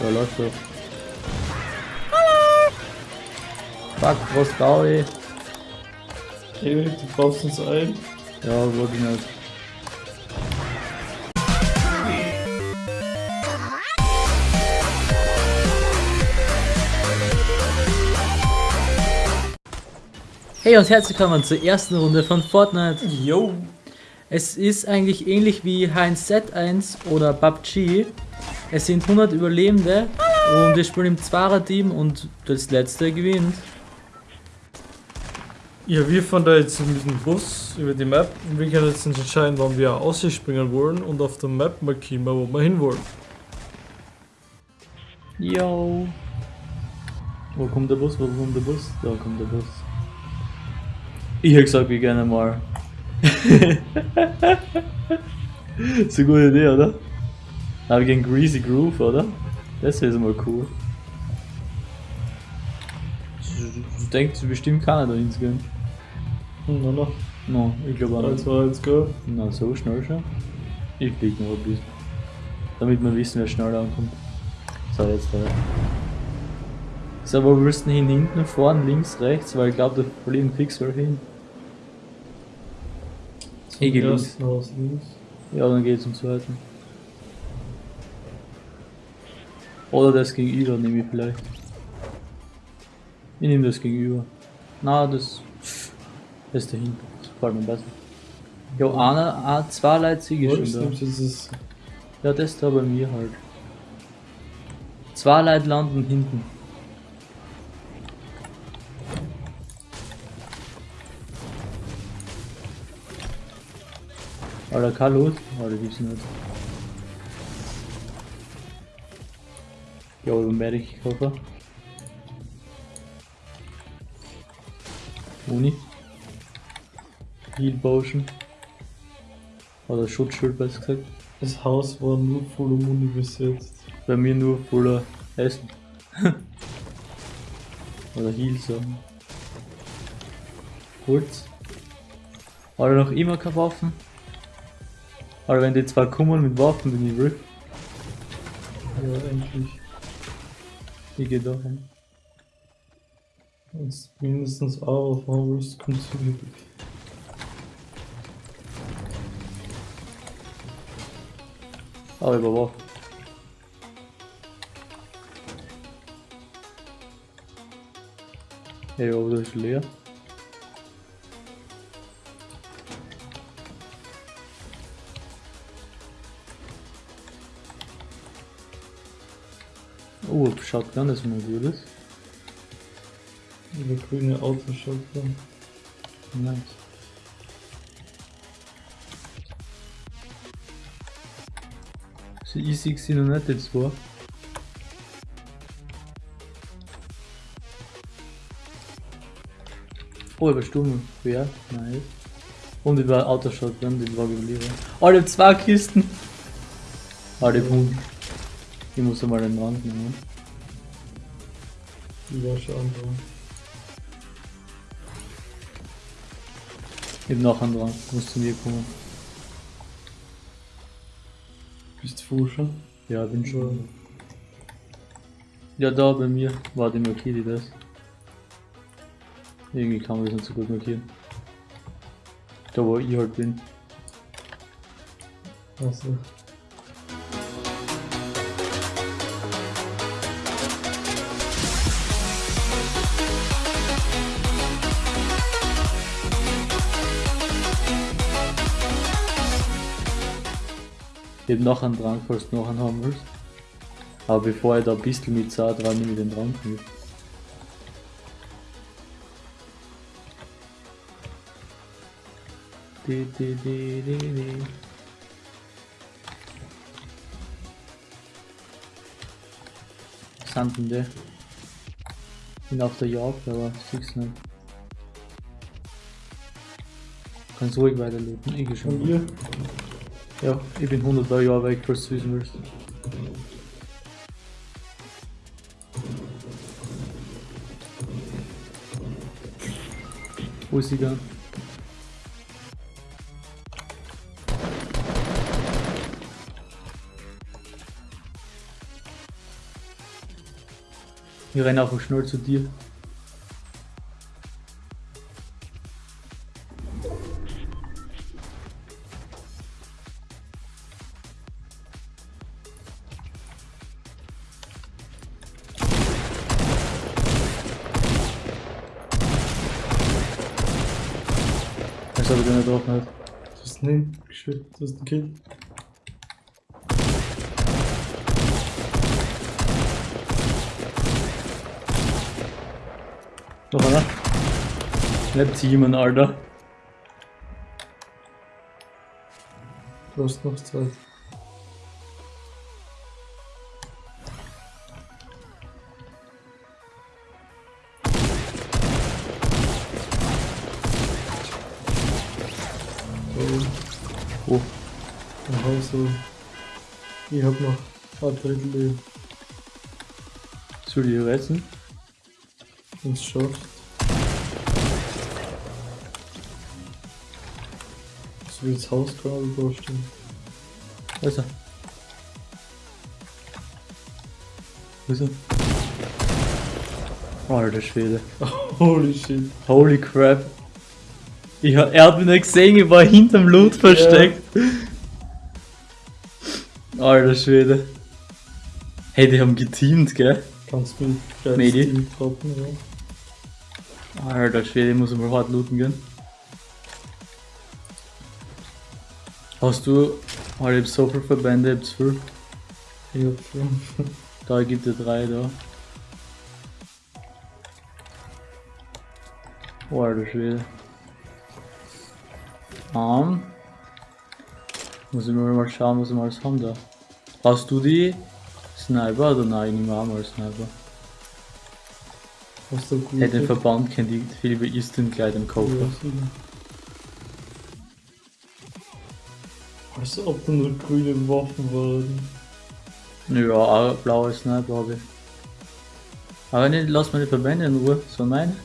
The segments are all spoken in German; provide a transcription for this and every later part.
Ja, läuft doch. Fuck, was da ich? Erik, du brauchst uns ein. Ja, wollte ich nicht. Hey und herzlich willkommen zur ersten Runde von Fortnite. Yo. Es ist eigentlich ähnlich wie Heinz Z1 oder PUBG. Es sind 100 Überlebende und wir spielen im Zweier-Team und das letzte gewinnt. Ja, wir fahren da jetzt mit dem Bus über die Map und wir können jetzt entscheiden, wann wir ausspringen wollen und auf der Map markieren, wo wir hinwollen. Yo. Wo kommt der Bus? Wo kommt der Bus? Da kommt der Bus. Ich hätte gesagt, wir gerne mal. ist eine gute Idee, oder? Aber gegen Greasy Groove, oder? Das wäre mal cool. Du denkst bestimmt keiner da hinzugehen. Hm, na, na. No, ich glaube auch nicht. zwei, eins, go. Na, so schnell schon. Ich flieg noch ein bisschen. Damit wir wissen, wer schneller ankommt. So, jetzt da. So, wo willst du hin? Hinten, vorne, links, rechts? Weil ich glaube, da fliegen welche hin. Ich geh links. Ja, dann geht's zum zweiten. Oder das gegenüber nehme ich vielleicht. Ich nehme das gegenüber. Na, das. Das ist dahinter. Das gefällt mir besser. Ja, einer, ein, zwei Leute Wolltest schon da. das Ja, das da bei mir halt. Zwei Leute landen hinten. Alter, kein Loot? Alter, gibt's nicht. Ja, über Medic Koffer. Uni. Heal Potion. Oder Schutzschild besser gesagt. Das Haus war nur voller Muni besetzt. Bei mir nur voller Essen. Oder Heal sagen. Holz. Oder noch immer keine Waffen. Aber wenn die zwei kommen mit Waffen, bin ich RIP. Ja, endlich. Ich geh da rein. Jetzt mindestens auch kommt zurück. Aber über Waffen. Hey, das ist leer. Oh, Shotgun ist mal gutes. Über grüne Autoshotgun. Nice. So easy sind noch nicht die zwei. Oh, über Sturm. Wer? Nice. Und über Autoshotgun, den war geblieben. Alle zwei Kisten. Alle Punkt. Ich muss einmal den Rand nehmen. War schon andere. Ich hab noch einen dran. Muss zu mir kommen. Bist du Fuscher? Ja, bin schon. Ja, da bei mir war die markiert die das. Irgendwie kann man das nicht so gut markieren. Da wo ich halt bin. Achso. Ich hab noch einen Drang, falls du noch einen haben willst. Aber bevor ich da ein bisschen mit sah, dran nehme ich den Drang mit. Di, di, di, di, di. Die? Bin auf der Jagd, aber sieh's nicht. Kannst ruhig weiter looten, ich geh schon. Und ihr? Ja, ich bin 100 Jahre weg, falls du wissen willst. Wo ist sie dann? Ich renne einfach schnell zu dir. Ich nicht drauf nicht. Das ist ein Shit, das ist ein Kill. Noch einer? Nicht Teamen, Alter. Du hast noch Zeit. Oh, dann hau so. Ich hab noch ein Drittel Leben. soll ich reißen? Wenn es schaffst. So wie das Haus gerade vorstellen. Wo ist er? Wo ist er? Alter Schwede. Holy shit. Holy crap. Ich, er hat mich nicht gesehen, ich war hinterm Loot versteckt. Alter Schwede. Hey, die haben geteamt, gell? Kannst du mit Medi? Team droppen, ja. Alter Schwede, ich muss mal hart looten gehen. Hast du. Alter, ich hab so viele Verbände, ich hab zu viel. Ich hab fünf. Da gibt es drei da. Oh, alter Schwede. Ähm. Muss ich mal schauen, was wir alles haben da. Hast du die Sniper oder nein? Ich nehme auch mal Sniper. Hast du gut? Hey, den Verband kennt die Philippe Easton gleich im Koffer. Ja. Als ob da nur grüne Waffen waren. Ja, auch blaue Sniper habe ich. Aber nicht, lass meine Verbände in Ruhe, so meine.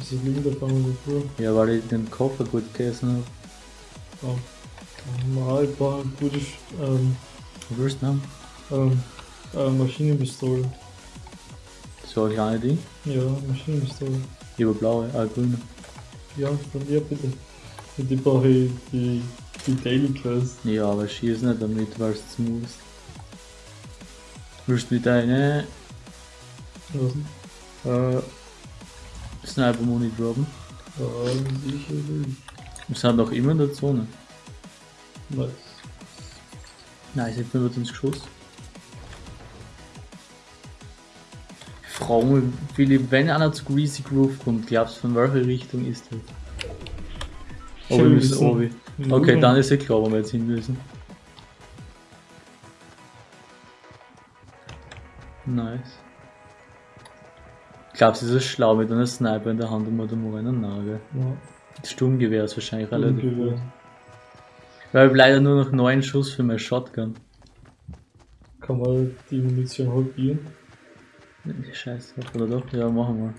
Wieso liegen da vor? Ja, weil ich den Koffer gut gegessen habe. Ja. Mal ein paar gute ähm, Was willst du haben? ähm, äh, Maschinenpistole. So ein kleines Ding. Ja, Maschinenpistole. Lieber blaue, ah grüne. Ja, von dir bitte. Und die brauche ich die, die Daily Quest. Ja, aber schieß nicht damit, weil es zu muss. Willst du mit deine Was? äh, Sniper Muni droppen? Ja, sicher nicht. Wir sind doch immer in der Zone. Nice. Nein, ich hab 25 Geschoss. Ich frage mich, Philipp, wenn einer zu Greasy Groove kommt, glaubst du, von welcher Richtung ist das? Oh, wir müssen obi. Okay, dann ist ja klar, wo wir jetzt hin müssen. Nice. Glaubst du, ist es schlau mit einer Sniper in der Hand, um da mal einen Nagel? Ja, Das Sturmgewehr ist wahrscheinlich relativ Sturmgewehr. gut. Weil ich leider nur noch 9 Schuss für meine Shotgun. Kann man die Munition halbieren? Nee, Scheiße, oder doch? Ja, machen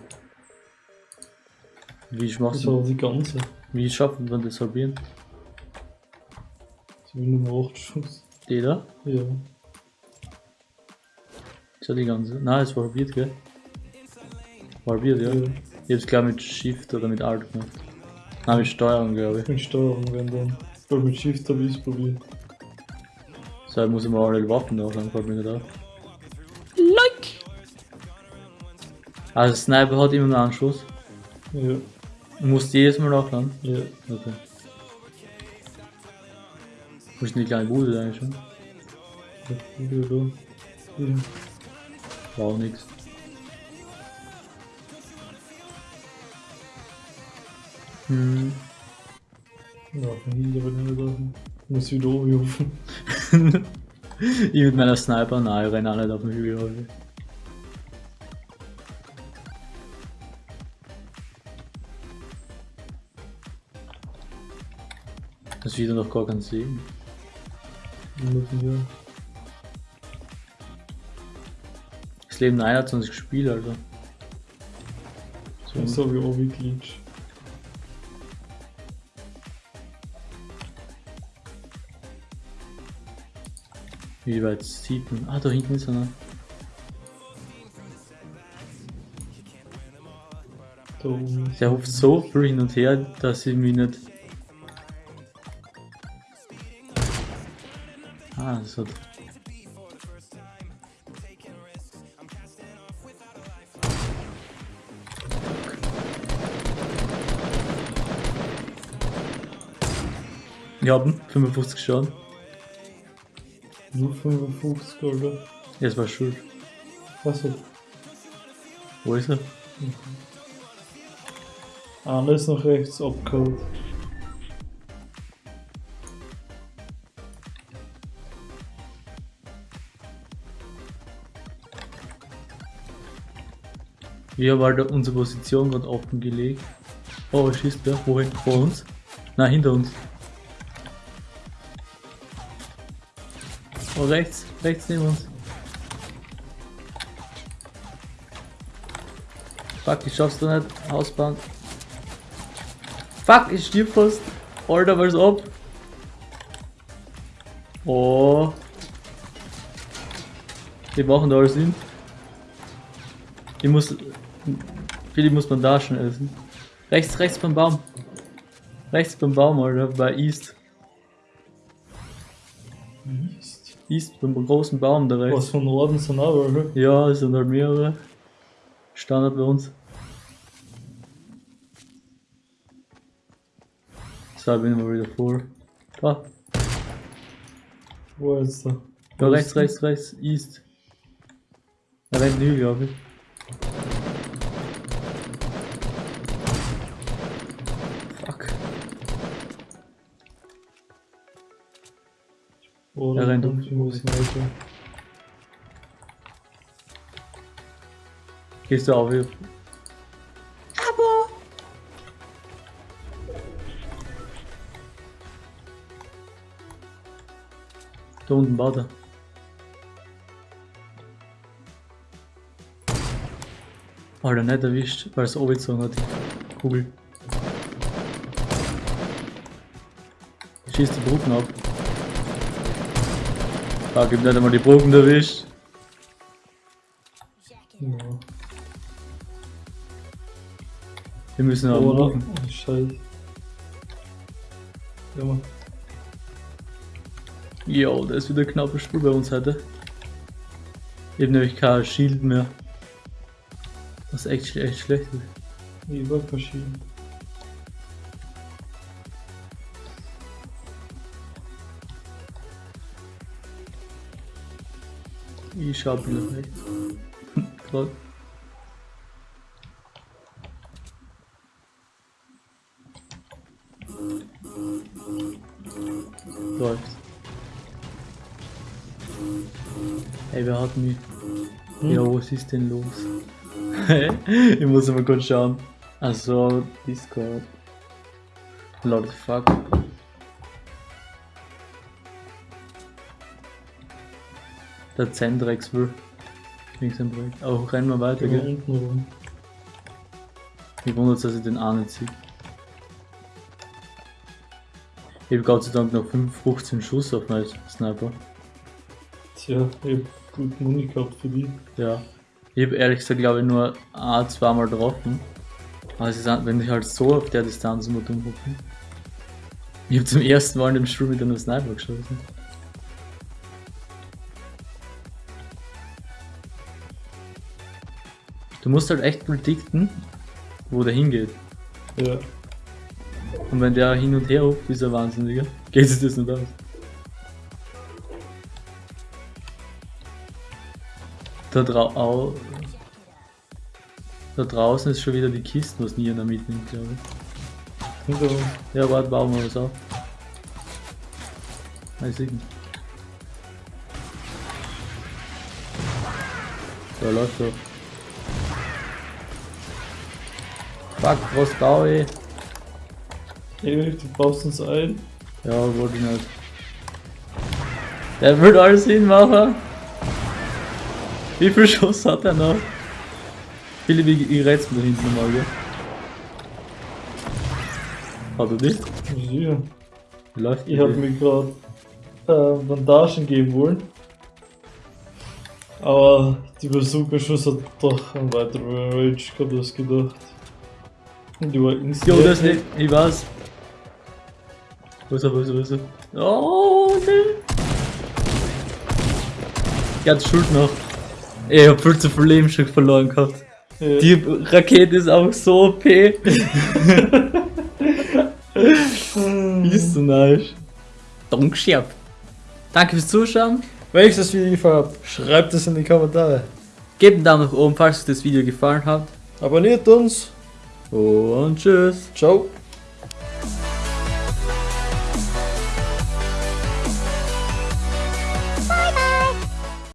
wir. Wie Das machst war du? die ganze. Wie schaffen wir das halbieren? So wie Nummer 8 Schuss. Die da? Ja. Ist ja die ganze. Nein, es war halbiert, gell? War halbiert, ja. ja. Ich hab's glaube mit Shift oder mit Alt gemacht. Nein, mit Steuerung, glaube ich. Mit Steuerung werden dann. Weil mit Shift habe ich es probiert. So, jetzt muss ich mal alle Waffen nachschauen, fällt mir nicht auf. Like! Also, Sniper hat immer nur einen Schuss. Ja, Du musst jedes Mal nachladen. ja. Okay. Wo ist denn die kleine Bude eigentlich schon? Ja, wieder da. Ja. War auch nix. Hm. Ja, von hinten aber nicht da. Muss wieder oben rufen. ich mit meiner Sniper, nein, ich renne auch nicht auf den Hügel. rauf. Das ist wieder noch gar kein Segen. Hier. Das Leben 21 Spiele, also. So. So wie Obi Glitch. Wie weit sieht man? Ah, da hinten ist einer. Der hupft so viel hin und her, dass ich mich nicht... Ah, das hat... Ich hab ihn, 55 Schaden. Nur 55, oder? Jetzt war schuld. Achso. Wo ist er? Einer ist nach rechts abgeholt. Wir haben halt unsere Position gerade offen gelegt. Oh, schießt wer? Wohin? Vor uns? Nein, hinter uns. Oh, rechts, rechts neben uns. Fuck, ich schaff's doch nicht. Hausbahn. Fuck, ich stirb fast. Alter, was ab? Oh. Die machen da alles hin. Ich muss. Viele muss man da schon essen. Rechts, rechts beim Baum. Rechts beim Baum, Alter, bei East. Mist. East beim großen Baum da rechts. Was von Norden sind auch welche? Ja, es sind halt mehrere. Standard bei uns. So, bin ich mal wieder vor. Da, Wo ist der? da rechts, rechts, rechts, East. Da rennt Hügel, glaube ich. Er um. die Musik weiter? Gehst du auf hier? Da unten baut er. Alter, nicht erwischt, weil es oben hat, die Kugel. Schießt die Brücken ab. Da gibt nicht einmal die Brücken erwischt. Ja. Wir müssen aber Oder? Brücken. Oh, Scheiße. Ja, Mann. Jo, da ist wieder ein knappes Spiel bei uns heute. Ich hab nämlich kein Shield mehr. Was echt, echt schlecht ist. Ich war verschieden. Ich schau wieder recht. Grad. Läuft. Ey, wer hat mich? Hm? Ja, was ist denn los? ich muss mal kurz schauen. Also, Discord. Lord fuck. Der Zendrex will. Links am Projekt. Oh, rennen wir weiter, gell? unten rum. Ich wundert, dass ich den auch nicht sehe. Ich habe Gott sei Dank noch 5, 15 Schuss auf meinen Sniper. Tja, ich hab gut Muni gehabt für die. Ja. Ich habe ehrlich gesagt, glaube ich, nur ein, zweimal getroffen. Aber es ist, wenn ich halt so auf der Distanz muss umgucken. Ich habe zum ersten Mal in dem Spiel mit einem Sniper geschossen. Du musst halt echt predikten, wo der hingeht. Ja. Und wenn der hin und her hupft, ist er wahnsinniger. Geht sich das nicht aus. Da, drau au da draußen ist schon wieder die Kiste, was nie einer mitnimmt, glaube ich. Hinter uns. Ja, warte, bauen wir was auf. Weiß ich nicht. Da läuft doch. Fuck, was baue ich? Ey, du baust uns ein. Ja, wollte ich nicht. Der wird alles hinmachen. Wie viel Schuss hat er noch? Philipp, ich, ich rät's mir da hinten mal, gell? Hat er? Sicher. Wie läuft Ich hab mir gerade äh, Bandagen geben wollen. Aber die Bazooka-Schuss hat doch einen weiteren Range gehabt gedacht. Du ins Jo, das nicht. Ich weiß. Wo ist er, wo ist er, wo ist er? Oh, nein. Ja, die Schuld noch. Ich hab viel zu viel Leben schon verloren gehabt. Ja. Die Rakete ist auch so OP. ist so nice. Dankeschön. Danke fürs Zuschauen. Wenn euch das Video gefallen hat, schreibt es in die Kommentare. Gebt einen Daumen nach oben, falls euch das Video gefallen hat. Abonniert uns. Und tschüss. Ciao.